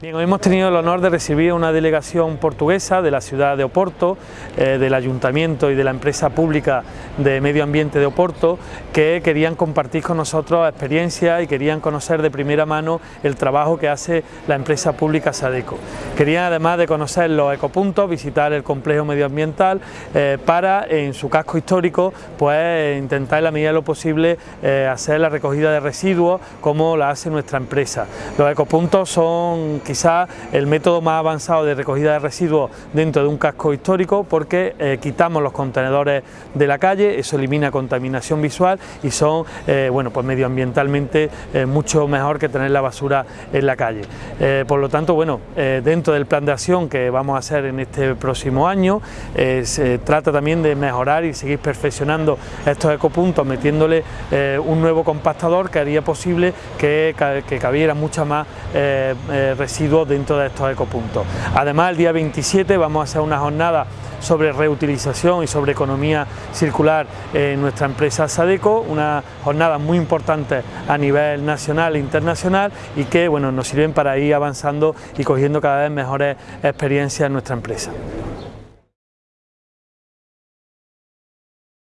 Bien, hoy hemos tenido el honor de recibir una delegación portuguesa de la ciudad de Oporto, eh, del Ayuntamiento y de la empresa pública de medio ambiente de Oporto, que querían compartir con nosotros experiencias y querían conocer de primera mano el trabajo que hace la empresa pública Sadeco. Querían además de conocer los ecopuntos, visitar el complejo medioambiental eh, para en su casco histórico pues intentar en la medida de lo posible eh, hacer la recogida de residuos como la hace nuestra empresa. Los ecopuntos son quizá el método más avanzado de recogida de residuos dentro de un casco histórico porque eh, quitamos los contenedores de la calle, eso elimina contaminación visual y son eh, bueno, pues medioambientalmente eh, mucho mejor que tener la basura en la calle. por lo tanto, bueno, dentro del plan de acción que vamos a hacer en este próximo año, se trata también de mejorar y seguir perfeccionando estos ecopuntos metiéndole un nuevo compactador que haría posible que, que cabiera mucha más dentro de estos ecopuntos. Además, el día 27 vamos a hacer una jornada sobre reutilización y sobre economía circular en nuestra empresa Sadeco, una jornada muy importante a nivel nacional e internacional y que bueno, nos sirven para ir avanzando y cogiendo cada vez mejores experiencias en nuestra empresa.